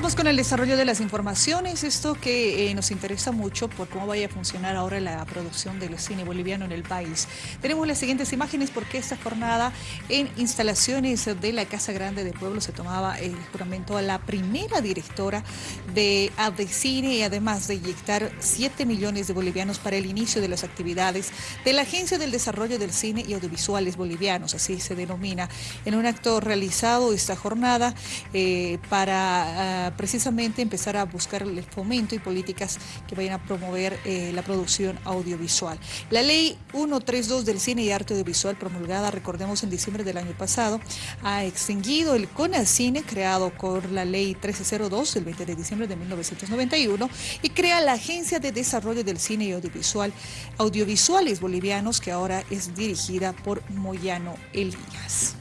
Vamos con el desarrollo de las informaciones, esto que eh, nos interesa mucho por cómo vaya a funcionar ahora la producción del cine boliviano en el país. Tenemos las siguientes imágenes porque esta jornada en instalaciones de la Casa Grande de Pueblo se tomaba el juramento a la primera directora de Cine y además de inyectar 7 millones de bolivianos para el inicio de las actividades de la Agencia del Desarrollo del Cine y Audiovisuales Bolivianos, así se denomina, en un acto realizado esta jornada eh, para... Precisamente empezar a buscar el fomento y políticas que vayan a promover eh, la producción audiovisual. La ley 132 del cine y arte audiovisual promulgada, recordemos, en diciembre del año pasado, ha extinguido el CONACINE, creado por la ley 1302 del 20 de diciembre de 1991, y crea la Agencia de Desarrollo del Cine y Audiovisual, Audiovisuales Bolivianos, que ahora es dirigida por Moyano Elías.